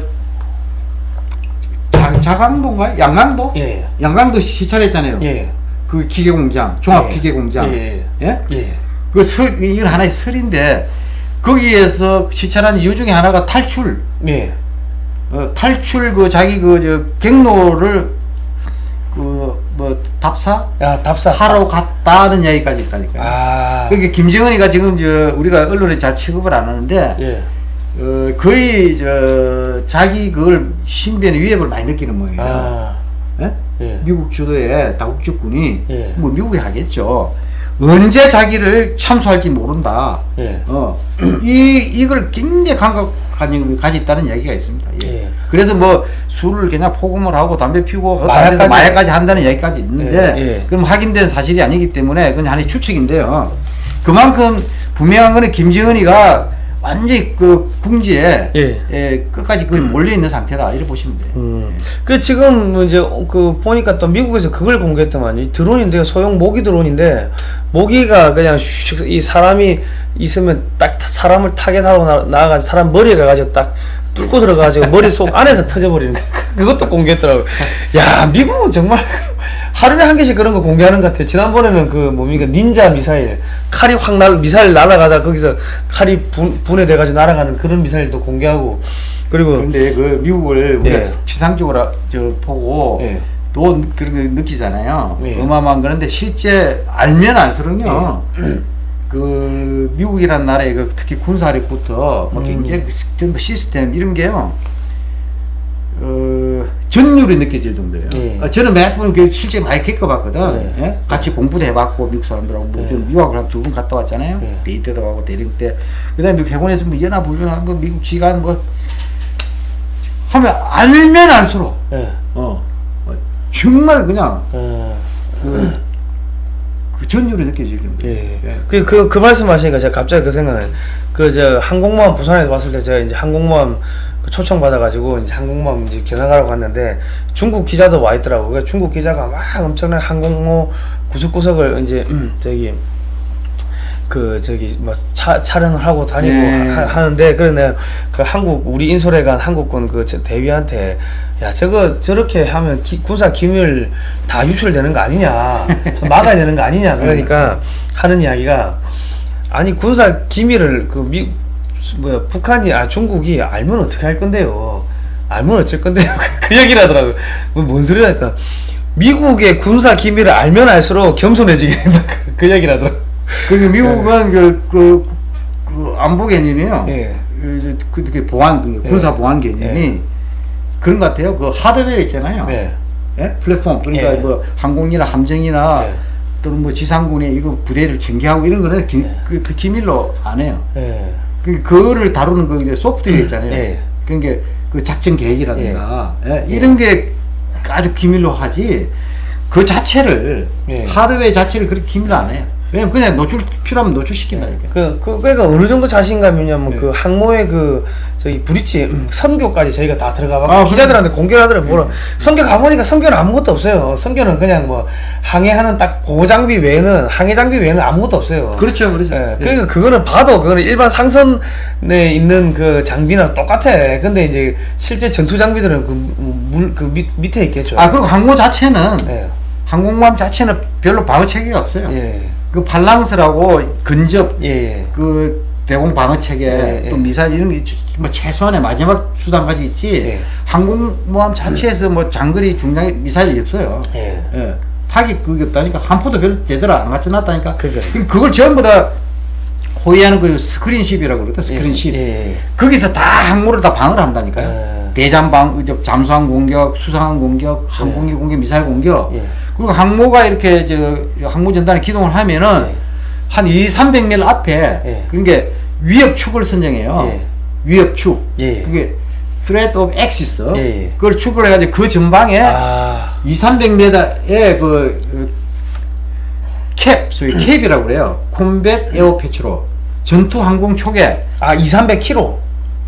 Speaker 2: 자, 자강도인가요? 양강도?
Speaker 1: 예.
Speaker 2: 양강도 시찰했잖아요.
Speaker 1: 예.
Speaker 2: 그 기계공장, 종합
Speaker 1: 예.
Speaker 2: 기계공장.
Speaker 1: 예.
Speaker 2: 예?
Speaker 1: 예.
Speaker 2: 그 설, 이건 하나의 설인데 거기에서 시찰한 이유 중에 하나가 탈출.
Speaker 1: 예.
Speaker 2: 어, 탈출 그 자기 그 저 경로를 그 뭐 답사
Speaker 1: 야 답사
Speaker 2: 하러 갔다는 이야기까지 있다니까요.
Speaker 1: 아
Speaker 2: 그게 김정은이가 지금 저 우리가 언론에 잘 취급을 안 하는데
Speaker 1: 예.
Speaker 2: 어, 거의 저 자기 그걸 신변의 위협을 많이 느끼는 모양이에요.
Speaker 1: 아
Speaker 2: 예?
Speaker 1: 예.
Speaker 2: 미국 주도의 다국적군이
Speaker 1: 예.
Speaker 2: 뭐 미국이 하겠죠. 언제 자기를 참수할지 모른다.
Speaker 1: 예.
Speaker 2: 어, 이 이걸 굉장히 가지고 있다는 이야기가 있습니다. 예.
Speaker 1: 예.
Speaker 2: 그래서 뭐 술을 그냥 포금을 하고 담배 피우고
Speaker 1: 마약까지-
Speaker 2: 마약까지, 마약까지 한다는 이야기까지 있는데
Speaker 1: 예, 예.
Speaker 2: 그럼 확인된 사실이 아니기 때문에 그건 하나의 추측인데요. 그만큼 분명한 거는 김정은이가 완전히 그 궁지에
Speaker 1: 예.
Speaker 2: 예, 끝까지 거의 몰려 있는 상태다 이렇게 보시면 돼요.
Speaker 1: 음. 그 지금 뭐 이제 그 보니까 또 미국에서 그걸 공개했더만 이 드론인데요 소형 모기 드론인데 모기가 그냥 슉, 이 사람이 있으면 딱 타- 사람을 타겟하고 나, 나가가지고 사람 머리에 가가지고 딱 뚫고 들어가가지고 머릿속 안에서 터져버리는 거 그것도 공개했더라고 야 미국은 정말 하루에 한 개씩 그런 거 공개하는 것 같아 지난번에는 그 뭡니까 닌자 미사일 칼이 확 날 미사일 날아가다 거기서 칼이 분, 분해돼가지고 날아가는 그런 미사일도 공개하고 그리고
Speaker 2: 그런데 그 미국을 우리가
Speaker 1: 예.
Speaker 2: 피상적으로 저 보고
Speaker 1: 예.
Speaker 2: 또 그런 거 느끼잖아요.
Speaker 1: 예.
Speaker 2: 어마어마한 거는데 실제 알면 알수록요. 그 미국이란 나라의 그 특히 군사력부터 뭐
Speaker 1: 음.
Speaker 2: 굉장히 시스템, 시스템 이런 게요. 어, 전율이 느껴질 정도예요.
Speaker 1: 예.
Speaker 2: 어, 저는 몇번 실제 많이 겪어봤거든.
Speaker 1: 예.
Speaker 2: 예? 같이 공부도 해봤고 미국 사람들하고 뭐
Speaker 1: 예.
Speaker 2: 저는 유학을 한 두 번 갔다 왔잖아요.
Speaker 1: 예.
Speaker 2: 대위 때도 가고 대령 때. 그다음에 미국 해군에서 뭐 연합 훈련하고 뭐 미국 지간 뭐 하면 알면 알수록
Speaker 1: 예.
Speaker 2: 어, 어, 정말 그냥
Speaker 1: 어,
Speaker 2: 그, 그 전율이 느껴질 정도.
Speaker 1: 예. 그, 그, 그 말씀 하시니까 제가 갑자기 그 생각나요. 그, 저, 항공모함 부산에서 왔을 때 제가 이제 항공모함 그 초청 받아가지고 이제 항공모함 이제 견학하러 갔는데 중국 기자도 와 있더라고. 그 중국 기자가 막 엄청난 항공모 구석구석을 이제, 음, 저기, 그 저기 뭐 차, 촬영을 하고 다니고
Speaker 2: 네.
Speaker 1: 하, 그래 내가 그 한국 우리 인솔에 간 한국군 그저 대위한테 야 저거 저렇게 하면 기- 군사 기밀 다 유출되는 거 아니냐 저 막아야 되는 거 아니냐 그러니까 하는 이야기가 아니 군사 기밀을 그 미 뭐야 북한이 아 중국이 알면 어떻게 할 건데요 알면 어쩔 건데요 그 얘기를 하더라고요 뭐, 뭔 소리랄까 미국의 군사 기밀을 알면 알수록 겸손해지게 된다 그, 그 얘기를 하더라고요
Speaker 2: 그리고 미국은 그, 그, 그 안보 개념이요.
Speaker 1: 예.
Speaker 2: 그, 이제 그, 그 보안, 그
Speaker 1: 예.
Speaker 2: 군사 보안 개념이
Speaker 1: 예.
Speaker 2: 그런 것 같아요. 그 하드웨어 있잖아요.
Speaker 1: 예.
Speaker 2: 예? 플랫폼. 그러니까
Speaker 1: 예.
Speaker 2: 뭐 항공이나 함정이나
Speaker 1: 예.
Speaker 2: 또는 뭐 지상군의 이거 부대를 전개하고 이런 거는 기,
Speaker 1: 예.
Speaker 2: 그, 그 기밀로 안 해요.
Speaker 1: 예.
Speaker 2: 그, 그거를 다루는 그 이제 소프트웨어 있잖아요.
Speaker 1: 예.
Speaker 2: 그러니까 그 작전 계획이라든가 예, 이런 게 아주 기밀로 하지 그 자체를
Speaker 1: 예.
Speaker 2: 하드웨어 자체를 그렇게 기밀로 안 해요. 왜냐면 그냥 노출 필요하면 노출시킨다니까.
Speaker 1: 그, 그, 그러니까 어느 정도 자신감이냐면
Speaker 2: 네.
Speaker 1: 그 항모의 그 저기 브릿지 음, 선교까지 저희가 다 들어가 봐
Speaker 2: 아,
Speaker 1: 기자들한테 공개를 하더라고 뭐라 선교 가보니까 선교는 아무것도 없어요 선교는 그냥 뭐 항해하는 딱 고장비 외에는 항해 장비 외에는 아무것도 없어요
Speaker 2: 그렇죠, 그렇죠.
Speaker 1: 예,
Speaker 2: 예.
Speaker 1: 그러니까 그거는 봐도 그거는 일반 상선에 있는 그 장비랑 똑같아 근데 이제 실제 전투 장비들은 그물그 밑에 있겠죠
Speaker 2: 아 그리고 항모 자체는
Speaker 1: 예.
Speaker 2: 항공모함 자체는 별로 방어 체계가 없어요.
Speaker 1: 예.
Speaker 2: 그 발랑스라고 근접
Speaker 1: 예. 예.
Speaker 2: 그 대공 방어 체계
Speaker 1: 예,
Speaker 2: 또
Speaker 1: 예.
Speaker 2: 미사일 이런 게 뭐 최소한의 마지막 수단까지 있지
Speaker 1: 예.
Speaker 2: 항공모함 자체에서 뭐 장거리 중량 미사일이 없어요.
Speaker 1: 예.
Speaker 2: 예. 타깃 그게 없다니까 한 포도 별로 제대로 안 갖춰 놨다니까.
Speaker 1: 그러니까요.
Speaker 2: 그럼 그걸 전부 다 호위하는 그 스크린십이라고 그러거든. 스크린십.
Speaker 1: 예. 예.
Speaker 2: 거기서 다 항모를 다 방어를 한다니까요.
Speaker 1: 예.
Speaker 2: 대잠방, 잠수함 공격, 수상함 공격, 항공기 공격, 미사일 공격.
Speaker 1: 예.
Speaker 2: 그리고 항모가 이렇게 저 항모 전단에 기동을 하면은
Speaker 1: 예.
Speaker 2: 한 2, 300m 앞에
Speaker 1: 예.
Speaker 2: 그러니까 위협축을 선정해요.
Speaker 1: 예.
Speaker 2: 위협축.
Speaker 1: 예.
Speaker 2: 그게 threat of axis.
Speaker 1: 예, 예.
Speaker 2: 그걸 축을 해가지고 그 전방에
Speaker 1: 아.
Speaker 2: 2, 300m의 그, 그 캡, 소위 CAP이라고 그래요. combat air patrol. 전투 항공 초계
Speaker 1: 아, 2, 300km.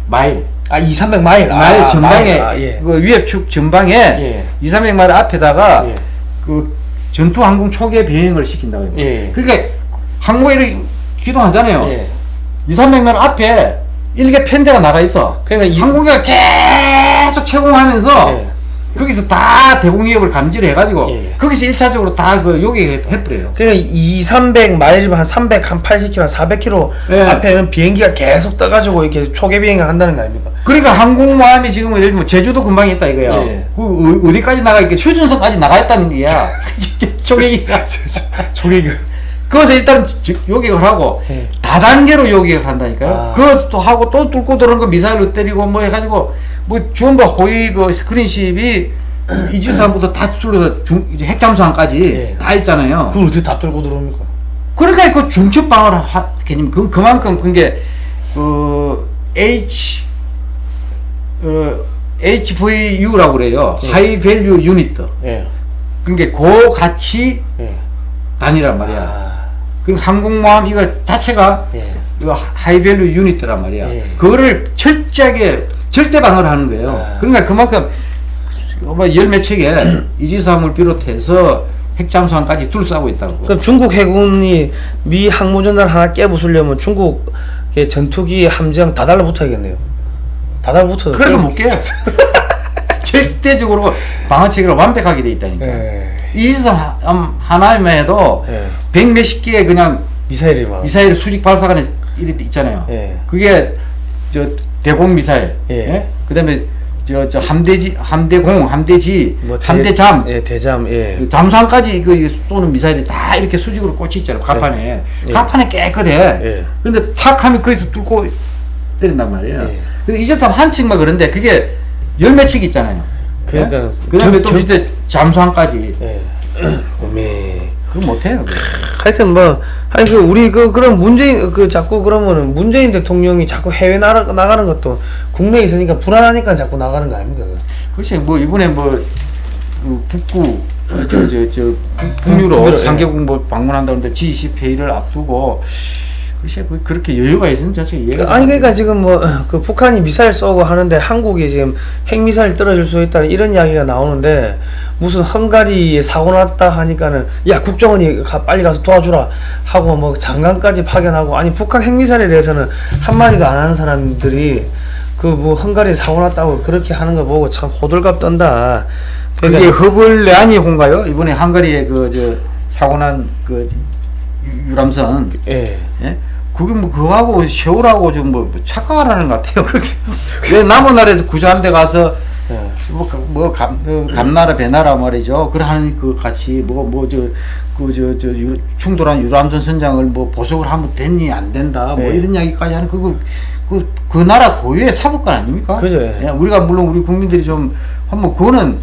Speaker 2: 마일.
Speaker 1: 아, 2, 300마일.
Speaker 2: 마일
Speaker 1: 아,
Speaker 2: 전방에
Speaker 1: 마일. 아, 예.
Speaker 2: 그 위협축 전방에
Speaker 1: 예.
Speaker 2: 2, 300마일 앞에다가
Speaker 1: 예.
Speaker 2: 그 전투 항공 초계 비행을 시킨다고 해요.
Speaker 1: 예.
Speaker 2: 그러니까 항모에 이렇게 기동하잖아요.
Speaker 1: 예.
Speaker 2: 2, 300m 앞에 일개 편대가 나가 있어.
Speaker 1: 그러니까 이-
Speaker 2: 항공기가 계속 채공하면서
Speaker 1: 예.
Speaker 2: 거기서 다 대공위협을 감지를 해가지고
Speaker 1: 예.
Speaker 2: 거기서 1차적으로 다그 요격해버려요.
Speaker 1: 그러니까 2, 300 마일이면 한 300, 한 80km, 한 400km
Speaker 2: 예.
Speaker 1: 앞에는 비행기가 계속 떠가지고 이렇게 초계 비행을 한다는 거 아닙니까?
Speaker 2: 그러니까 항공모함이 지금 예를 들면 제주도 근방 있다 이거야.
Speaker 1: 예.
Speaker 2: 그 어- 어디까지 나가 있게 휴전선까지 나가 있다는 얘기야. 조개기가.
Speaker 1: 초계기.
Speaker 2: 그것을 일단 저- 요격을 하고
Speaker 1: 예.
Speaker 2: 다단계로 요격을 한다니까요.
Speaker 1: 아.
Speaker 2: 그것도 하고 또 뚫고 들어오는 거 미사일로 때리고 뭐 해가지고 뭐 전부 호위 그 스크린십이 이지산부터 다 뚫려서 중, 핵잠수함까지
Speaker 1: 예.
Speaker 2: 다 있잖아요.
Speaker 1: 그걸 어떻게 다 뚫고 들어옵니까?
Speaker 2: 그러니까 그 중첩 방어를 하, 개념 그 그만큼 그게 그 H 어 HVU라고 그래요.
Speaker 1: 예.
Speaker 2: high value unit.
Speaker 1: 예.
Speaker 2: 그러니까 고가치
Speaker 1: 예.
Speaker 2: 단위란 말이야.
Speaker 1: 아,
Speaker 2: 그 항공모함 이거 자체가
Speaker 1: 예.
Speaker 2: 그 high value unit이란 말이야.
Speaker 1: 예.
Speaker 2: 그거를 철저하게 절대 방어를 하는 거예요.
Speaker 1: 아.
Speaker 2: 그러니까 그만큼 열 몇 척의 이지스함을 비롯해서 핵잠수함까지 둘러싸고 있다고.
Speaker 1: 그럼 중국 해군이 미 항모전단 하나 깨부수려면 중국의 전투기 함정 다 달라붙어야겠네요. 다 달라붙어.
Speaker 2: 그래도 못 깨요. 절대적으로 방어 체계가 완벽하게 돼 있다니까.
Speaker 1: 예.
Speaker 2: 이지삼 하- 하나만 해도
Speaker 1: 예.
Speaker 2: 백 몇십 개의 그냥
Speaker 1: 미사일이 막.
Speaker 2: 미사일 수직 발사관에 이렇게 있잖아요.
Speaker 1: 예.
Speaker 2: 그게 저 대공 미사일,
Speaker 1: 예.
Speaker 2: 예? 그다음에 저 저 함대지, 함대공, 함대지,
Speaker 1: 뭐 대-
Speaker 2: 함대잠,
Speaker 1: 예, 대잠. 예.
Speaker 2: 그 잠수함까지 그 쏘는 미사일이 다 이렇게 수직으로 꽂혀 있잖아요. 가판에.
Speaker 1: 예.
Speaker 2: 가판에 깨끗해.
Speaker 1: 예.
Speaker 2: 근데 탁 하면 거기서 뚫고 때린단 말이에요.
Speaker 1: 예.
Speaker 2: 근데 이제참 한 층만 그런데 그게 열 몇 층 있잖아요.
Speaker 1: 그러니까
Speaker 2: 예? 그다음에
Speaker 1: 겨-
Speaker 2: 또
Speaker 1: 겨-
Speaker 2: 밑에 잠수함까지.
Speaker 1: 예. 오메.
Speaker 2: 그거 못해요.
Speaker 1: 하여튼 뭐 아니 그 우리 그 그런 문재인 그 자꾸 그러면은 문재인 대통령이 자꾸 해외 나라 나가는 것도 국내에 있으니까 불안하니까 자꾸 나가는 거 아닙니까?
Speaker 2: 글쎄 뭐 이번에 뭐그 북구 저저저 북유럽
Speaker 1: 북유럽, 예.
Speaker 2: 상개국 뭐 방문한다는데 G20 회의를 앞두고 글쎄 그 그렇게 여유가 있으면 자체 이해가
Speaker 1: 그,
Speaker 2: 잘
Speaker 1: 아니
Speaker 2: 안
Speaker 1: 그러니까. 지금 뭐 그 북한이 미사일 쏘고 하는데 한국이 지금 핵 미사일 떨어질 수 있다 이런 이야기가 나오는데 무슨 헝가리에 사고 났다 하니까는 야 국정원이 가, 빨리 가서 도와주라 하고 뭐 장관까지 파견하고 아니 북한 핵 미사일에 대해서는 한 마디도 안 하는 사람들이 그 뭐 헝가리에 사고 났다고 그렇게 하는 거 보고 참 호들갑 떤다.
Speaker 2: 그게
Speaker 1: 그러니까
Speaker 2: 허블레아니 호인가요? 이번에 헝가리에 그 저 사고 난그 유람선
Speaker 1: 예.
Speaker 2: 예? 그게 뭐 그거하고 세월하고 좀 뭐 착각하라는 것 같아요. 그게 왜 남은 나라에서 구조하는 데 가서
Speaker 1: 예.
Speaker 2: 뭐, 그, 뭐, 감, 그 감나라, 배나라 말이죠. 그러한 그 같이, 뭐, 뭐, 저, 그, 저, 저, 유, 충돌한 유람선 선장을 뭐, 보석을 하면 됐니, 안 된다, 뭐,
Speaker 1: 네.
Speaker 2: 이런 이야기까지 하는 그거, 그, 그 나라 고유의 사법관 아닙니까?
Speaker 1: 그죠.
Speaker 2: 예, 우리가 물론 우리 국민들이 좀, 한번 그거는,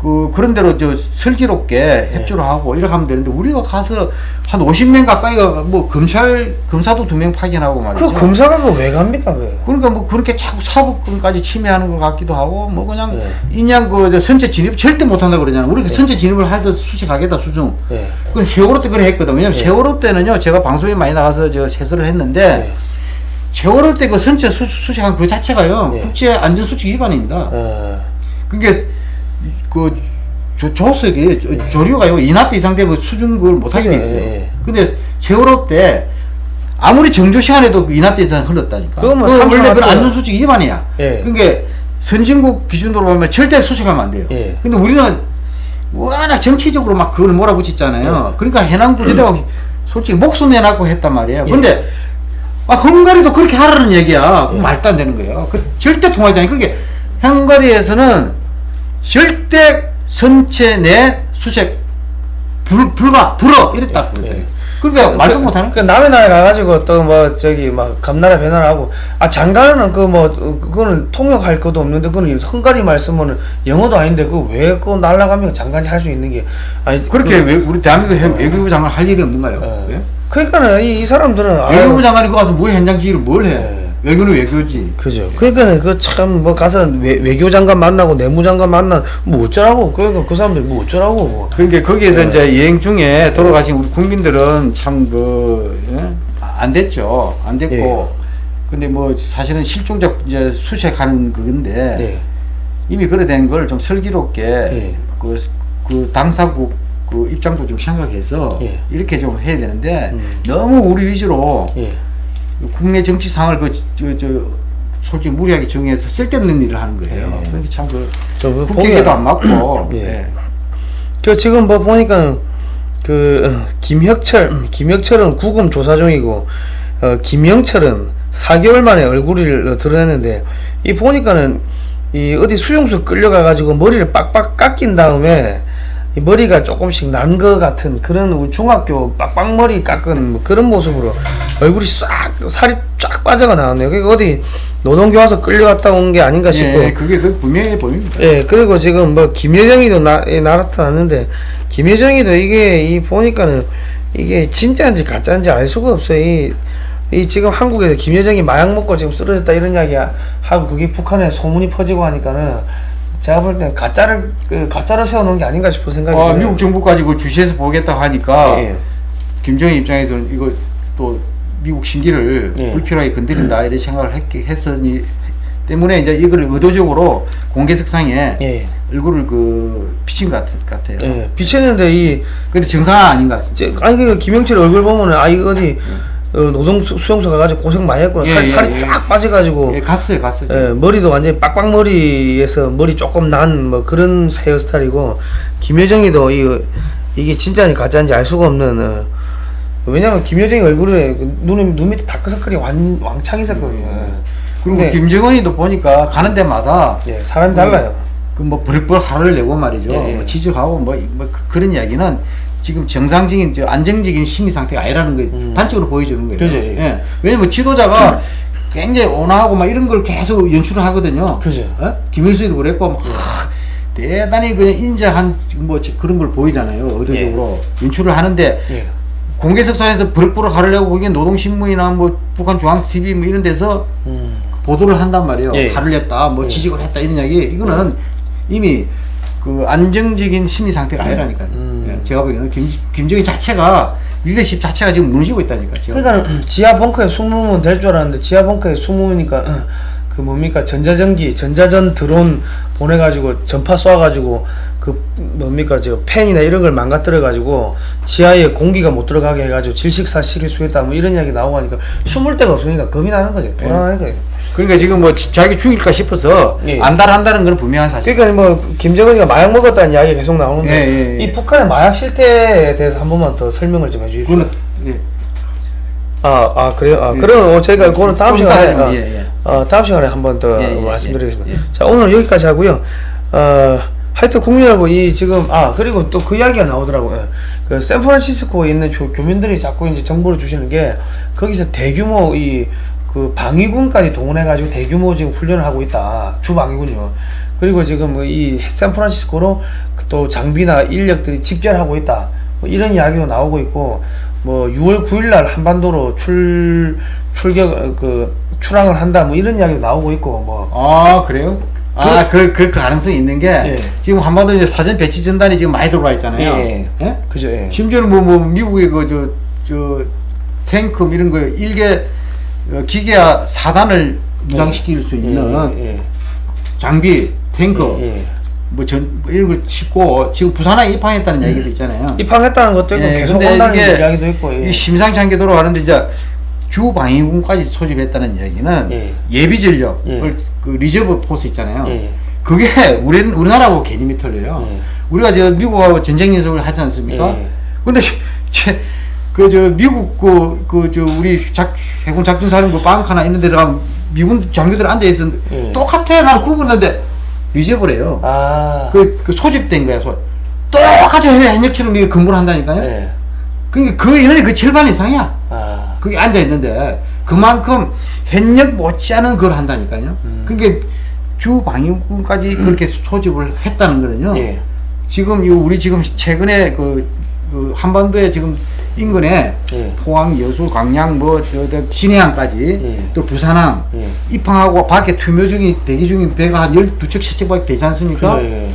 Speaker 2: 그, 그런 대로 저 슬기롭게 협조를 하고 이렇게 하면 되는데, 우리가 가서 한 50명 가까이가 뭐, 검찰, 검사도 두 명 파견하고 말이죠.
Speaker 1: 그 검사가 그왜 갑니까 그?
Speaker 2: 그러니까 뭐 그렇게 자꾸 사법권까지 침해하는 것 같기도 하고 뭐 그냥
Speaker 1: 네.
Speaker 2: 인양 그저 선체 진입 절대 못 한다고 그러잖아. 우리 그 선체 진입을 해서 수식하겠다 수중.
Speaker 1: 예.
Speaker 2: 그 세월호 때 그래 했거든. 왜냐면
Speaker 1: 네.
Speaker 2: 세월호 때는요 제가 방송에 많이 나가서 저 세설을 했는데
Speaker 1: 예.
Speaker 2: 세월호 때 그 선체 수, 수식한 그 자체가요
Speaker 1: 네.
Speaker 2: 국제 안전 수칙 위반입니다.
Speaker 1: 어.
Speaker 2: 그게 그 조, 조석이 조- 조류가요 일 노트 이상 되면 수중 그걸 못하게 돼
Speaker 1: 그죠,
Speaker 2: 있어요.
Speaker 1: 예.
Speaker 2: 근데 세월호 때 아무리 정조 시간에도 그 일 노트 이상 흘렀다니까.
Speaker 1: 그건 뭐
Speaker 2: 원래 그
Speaker 1: 왔죠.
Speaker 2: 안전 수칙 위반이야.
Speaker 1: 예.
Speaker 2: 그러니까 선진국 기준으로 보면 절대 수식하면 안 돼요.
Speaker 1: 예.
Speaker 2: 근데 우리는 워낙 정치적으로 막 그걸 몰아붙였잖아요. 그러니까 해난 구조대가 솔직히 목숨 내놓고 했단 말이에요.
Speaker 1: 예.
Speaker 2: 근데 아, 헝가리도 그렇게 하라는 얘기야. 그럼 말도 안 되는 거예요. 그 절대 통하지 않아요. 그러니까 헝가리에서는 절대 선체 내 수색 불, 불가, 불어 이랬다고 그러더라고요.
Speaker 1: 예.
Speaker 2: 그러니까 말도 못하는
Speaker 1: 그 남의 나라에 가가지고 또 뭐 저기 막 감나라 배나라 하고 아 장관은 그뭐 그거는 통역할 것도 없는데 그거는 헝가리 말 쓰면은 영어도 아닌데 그왜 그거 날라가면 장관이 할 수 있는 게 아니
Speaker 2: 그렇게
Speaker 1: 그,
Speaker 2: 외, 우리 대한민국 외- 외교부 장관 할 일이 없는가요?
Speaker 1: 어.
Speaker 2: 왜?
Speaker 1: 그러니까는 이, 이 사람들은
Speaker 2: 외교부 장관이 거 가서 뭐 현장 지휘를 뭘 해?
Speaker 1: 예.
Speaker 2: 외교는 외교지.
Speaker 1: 그죠. 그러니까는 그참 뭐 가서 외, 외교장관 만나고 내무장관 만나 뭐 어쩌라고 그러니까 그 사람들 뭐 어쩌라고 뭐.
Speaker 2: 그러니까 거기에서
Speaker 1: 네.
Speaker 2: 이제 여행 중에 돌아가신 우리 국민들은 참 그, 예? 안 됐죠. 안 됐고.
Speaker 1: 예.
Speaker 2: 근데 뭐 사실은 실종자 이제 수색하는 그건데
Speaker 1: 네.
Speaker 2: 이미 그래 된 걸 좀 슬기롭게
Speaker 1: 예.
Speaker 2: 그, 그 당사국 그 입장도 좀 생각해서
Speaker 1: 예.
Speaker 2: 이렇게 좀 해야 되는데
Speaker 1: 음.
Speaker 2: 너무 우리 위주로
Speaker 1: 예.
Speaker 2: 국내 정치 상을 그 저 저 솔직히 무리하게 정해서 쓸데없는 일을 하는 거예요.
Speaker 1: 예.
Speaker 2: 참그
Speaker 1: 저뭐
Speaker 2: 국회에도 안 맞고.
Speaker 1: 예.
Speaker 2: 예.
Speaker 1: 저 지금 뭐 보니까 그 어, 김혁철 음, 김혁철은 구금 조사 중이고 어, 김영철은 4개월 만에 얼굴을 어, 드러냈는데 이 보니까는 이 어디 수용소 끌려가 가지고 머리를 빡빡 깎인 다음에 이 머리가 조금씩 난거 같은 그런 우리 중학교 빡빡머리 깎은 뭐 그런 모습으로 얼굴이 싹 살이 쫙 빠져가 나왔네요. 그러니까 어디 노동교화소 끌려갔다 온 게 아닌가 싶고
Speaker 2: 예, 그게 그 분명해 보입니다.
Speaker 1: 예, 그리고 지금 뭐 김여정이도 나, 예, 나타났는데 김여정이도 이게 이 보니까는 이게 진짜인지 가짜인지 알 수가 없어요. 이, 이 지금 한국에서 김여정이 마약 먹고 지금 쓰러졌다 이런 이야기 하고 그게 북한에 소문이 퍼지고 하니까는 제가 볼 때는 가짜를 그 가짜로 세워놓은 게 아닌가 싶은 생각이
Speaker 2: 아,
Speaker 1: 들어요.
Speaker 2: 미국 정부까지 그 주시해서 보겠다 하니까
Speaker 1: 예,
Speaker 2: 김정일 입장에서는 이거 또 미국 신기를
Speaker 1: 예.
Speaker 2: 불필요하게 건드린다 이런 생각을 했, 했으니 때문에 이제 이걸 의도적으로 공개석상에
Speaker 1: 예,
Speaker 2: 얼굴을 그 비친 것 같, 같아요.
Speaker 1: 예. 비쳤는데 이
Speaker 2: 근데 정상은 아닌 것 같습니다.
Speaker 1: 저, 아니 그 김영철 얼굴 보면은 아 이거 어디 어, 노동 수- 수용소 가가지고 고생 많이 했구나
Speaker 2: 예,
Speaker 1: 살,
Speaker 2: 예,
Speaker 1: 살이
Speaker 2: 예.
Speaker 1: 쫙 빠져가지고
Speaker 2: 예, 갔어요, 갔어요.
Speaker 1: 예, 머리도 완전히 빡빡머리에서 머리 조금 난 뭐 그런 헤어스타일이고 김여정이도 이 이게 진짜인지 가짜인지 알 수가 없는 어, 왜냐면 김여정이 얼굴에 그 눈, 눈 밑에 다크서클이 완, 왕창 있었거든요 예.
Speaker 2: 그리고
Speaker 1: 근데,
Speaker 2: 김정은이도 보니까 가는 데마다
Speaker 1: 예, 사람이 달라요
Speaker 2: 그뭐 버럭버럭 화를 내고 말이죠.
Speaker 1: 예, 예.
Speaker 2: 뭐 지적하고 뭐, 뭐 그- 그런 이야기는 지금 정상적인 저 안정적인 심리 상태가 아니라는 게
Speaker 1: 음.
Speaker 2: 단적으로 보여주는 거예요.
Speaker 1: 그죠, 예.
Speaker 2: 예. 왜냐면 지도자가 굉장히 온화하고 막 이런 걸 계속 연출을 하거든요.
Speaker 1: 그죠.
Speaker 2: 어? 김일수도 그랬고 막 하, 대단히 그냥 인자한 뭐 저- 그런 걸 보이잖아요. 의도적으로 연출을 하는데
Speaker 1: 예.
Speaker 2: 공개석상에서 버럭버럭 내고 거기에 노동신문이나 뭐 북한 중앙TV 뭐 이런 데서
Speaker 1: 음.
Speaker 2: 보도를 한단 말이에요.
Speaker 1: 예.
Speaker 2: 화를 냈다, 뭐
Speaker 1: 예.
Speaker 2: 지적을 했다 이런 이야기. 이거는 이미 그 안정적인 심리 상태가 아니라니까요. 제가 보기에는 김, 김정일 자체가 리더십 자체가 지금 무너지고 있다니까. 지금.
Speaker 1: 그러니까 음, 지하 벙커에 숨으면 될 줄 알았는데 지하 벙커에 숨으니까 어, 그 뭡니까 전자전기 전자전 드론 보내가지고 전파 쏴가지고 그 뭡니까 저 팬이나 이런 걸 망가뜨려가지고 지하에 공기가 못 들어가게 해가지고 질식사 시킬 수 있다 뭐 이런 이야기 나오고 하니까 숨을 데가 없으니까 겁이 나는 거죠 불안한 거예요
Speaker 2: 그러니까 지금 뭐 지- 자기 죽일까 싶어서
Speaker 1: 예.
Speaker 2: 안달한다는 건 분명한 사실.
Speaker 1: 그러니까 뭐 김정은이가 마약 먹었다는 이야기 가 계속 나오는데
Speaker 2: 예, 예, 예.
Speaker 1: 이 북한의 마약 실태에 대해서 한 번만 더 설명을 좀 해주십시오
Speaker 2: 예.
Speaker 1: 아, 아 그래요? 아,
Speaker 2: 예.
Speaker 1: 그럼 어, 저희가 그거는 다음
Speaker 2: 좀
Speaker 1: 시간에
Speaker 2: 따지면,
Speaker 1: 어,
Speaker 2: 예, 예.
Speaker 1: 어, 다음 시간에 한 번더
Speaker 2: 예, 예,
Speaker 1: 말씀드리겠습니다.
Speaker 2: 예, 예.
Speaker 1: 자, 오늘 여기까지 하고요. 어, 하여튼 국민 여러분, 이 지금 아 그리고 또 그 이야기가 나오더라고요. 그 샌프란시스코에 있는 조, 교민들이 자꾸 이제 정보를 주시는 게 거기서 대규모 이 그 방위군까지 동원해가지고 대규모 지금 훈련을 하고 있다. 주방위군요. 그리고 지금 뭐이 샌프란시스코로 그또 장비나 인력들이 집결하고 있다. 뭐 이런 이야기도 나오고 있고 뭐 6월 9일날 한반도로 출 출격 어, 그 출항을 한다. 뭐 이런 이야기도 나오고 있고 뭐
Speaker 2: 아 그래요? 아, 그, 그, 그 가능성이 있는 게,
Speaker 1: 예.
Speaker 2: 지금 한반도 이제 사전 배치 전단이 지금 많이 들어와 있잖아요.
Speaker 1: 예.
Speaker 2: 예?
Speaker 1: 그죠? 예.
Speaker 2: 심지어는 뭐, 뭐, 미국의 그, 저, 저, 탱크 뭐 이런 거, 일개 어, 기계화 4단을 무장시킬 수 있는
Speaker 1: 예, 예,
Speaker 2: 장비, 탱크,
Speaker 1: 예, 예.
Speaker 2: 뭐 전, 싣고, 지금 부산에 입항했다는 얘기도 있잖아요.
Speaker 1: 입항했다는 것도 있고
Speaker 2: 예,
Speaker 1: 계속 온다는 이야기도 있고 예.
Speaker 2: 이 심상치 않게 돌아가는데 이제 주 방위군까지 소집했다는 이야기는
Speaker 1: 예.
Speaker 2: 예비 전력을
Speaker 1: 예.
Speaker 2: 그 reserve force 있잖아요.
Speaker 1: 예.
Speaker 2: 그게 우리 우리나라하고 개념이 틀려요.
Speaker 1: 예.
Speaker 2: 우리가 저 미국하고 전쟁 연습을 하지 않습니까?
Speaker 1: 예.
Speaker 2: 근데 그 저 미국 그 그 저 우리 작 해군 작전 사령부 벙커나 이런 데 들어가면 미군 장교들 앉아 있었는데
Speaker 1: 예.
Speaker 2: 똑같아 나는 구분하는데 리저브래요.
Speaker 1: 아.
Speaker 2: 그, 그 소집된 거야. 소. 똑같이 현역처럼 이게 근무를 한다니까요.
Speaker 1: 예.
Speaker 2: 그러니까 그 인원이 그 절반 이상이야.
Speaker 1: 아.
Speaker 2: 거기 앉아 있는데 그만큼 현역 못지않은 걸 한다니까요.
Speaker 1: 음.
Speaker 2: 그게 주 방위군까지 그렇게 소집을 했다는 거는요.
Speaker 1: 예.
Speaker 2: 지금 이 우리 지금 최근에 그, 그 한반도에 지금 인근에
Speaker 1: 예.
Speaker 2: 포항, 여수, 광양, 뭐 저 저 진해항까지
Speaker 1: 예.
Speaker 2: 또 부산항
Speaker 1: 예.
Speaker 2: 입항하고 밖에 투표 중인 대기 중인 배가 한 12척, 7척밖에 되지 않습니까?
Speaker 1: 그죠? 예.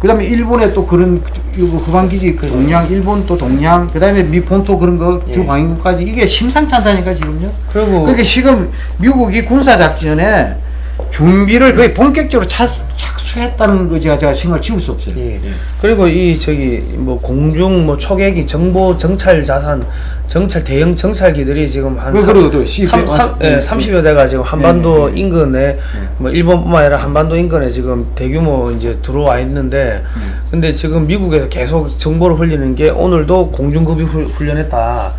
Speaker 2: 그다음에 일본에 또 그런 후방기지 그
Speaker 1: 그죠.
Speaker 2: 동양 일본 또 동양 그 다음에 미 본토 그런 거
Speaker 1: 예.
Speaker 2: 주방위군까지 이게 심상치 않다니까 지금요.
Speaker 1: 그리고
Speaker 2: 그러니까 지금 미국이 군사 작전에 준비를 거의 본격적으로 착, 착 수 취했다는 거 제가, 제가 생각을 지울 수 없어요.
Speaker 1: 예. 그리고 이 저기 뭐 공중 뭐 초계기 정보 정찰 자산 정찰 대형 정찰기들이 지금 한
Speaker 2: 그-
Speaker 1: 삼-
Speaker 2: 그리고 또 C-
Speaker 1: 삼- 삼-
Speaker 2: 네,
Speaker 1: 예,
Speaker 2: 네.
Speaker 1: 30여 대가 지금 한반도
Speaker 2: 네, 네, 네.
Speaker 1: 인근에 뭐 일본뿐만 아니라 한반도 인근에 지금 대규모 이제 들어와 있는데 근데 지금 미국에서 계속 정보를 흘리는 게 오늘도 공중급유 후- 훈련했다.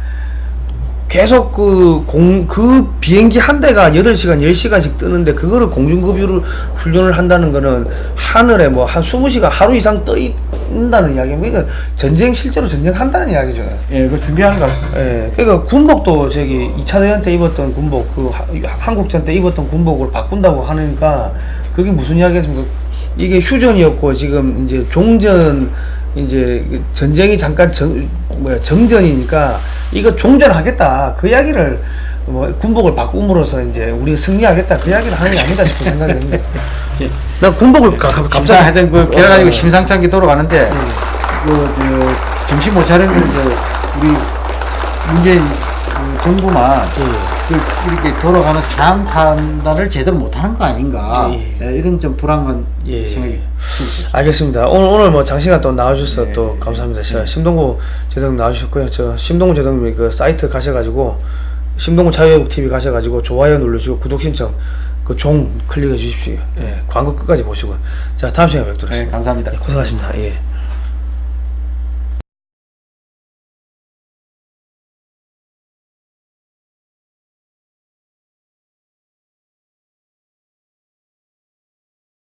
Speaker 1: 계속 그 공 그 비행기 한 대가 8시간, 10시간씩 뜨는데 그거를 공중급유를 훈련을 한다는 거는 하늘에 뭐 한 20시간 하루 이상 떠 있다는 이야기입니다. 그러니까 전쟁 실제로 전쟁한다는 이야기죠.
Speaker 2: 예, 그 준비하는 것 같습니다.
Speaker 1: 예. 그러니까 군복도 저기 2차 대전 때 입었던 군복 그 하- 한국전 때 입었던 군복을 바꾼다고 하니까 그게 무슨 이야기겠습니까? 이게 휴전이었고 지금 이제 종전 이제 그 전쟁이 잠깐 정 뭐야 정전이니까 이거 종전하겠다. 그 이야기를 뭐 군복을 바꿈으로써 이제 우리 승리하겠다. 그 이야기를 하는 게 아니다 싶은 생각이 듭니다. 나 군복을 가, 가,
Speaker 2: 감사
Speaker 1: 갑자기
Speaker 2: 하여튼 그 걔가 가지고
Speaker 1: 어,
Speaker 2: 심상치 않게 돌아가는데 그저 정신 못 차리는 그 우리 문재인 그 정부만 그 이렇게 돌아가는 상황 판단을 제대로 못하는 거 아닌가.
Speaker 1: 예.
Speaker 2: 예, 이런 좀 불안한
Speaker 1: 예.
Speaker 2: 생각이
Speaker 1: 알겠습니다. 오늘 오늘 뭐 장시간 또 나와주셔서
Speaker 2: 네.
Speaker 1: 또 감사합니다. 제가 심동구 제동님 나와주셨고요. 저 심동구 제동님 그 사이트 가셔가지고 심동구 자유외국 TV 가셔가지고 좋아요 누르시고 구독 신청 그 종 클릭해 주십시오. 예, 광고 끝까지 보시고 자 다음 시간에 뵙도록
Speaker 2: 네,
Speaker 1: 하겠습니다.
Speaker 2: 감사합니다.
Speaker 1: 예, 고생하셨습니다. 예.